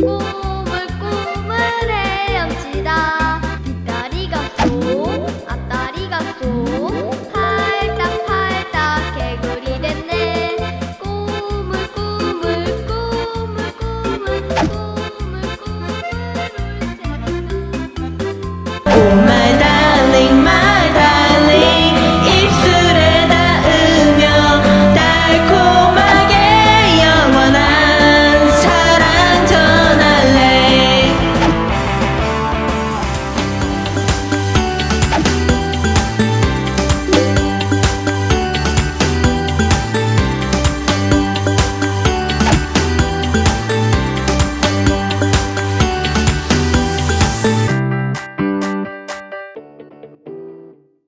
Oh.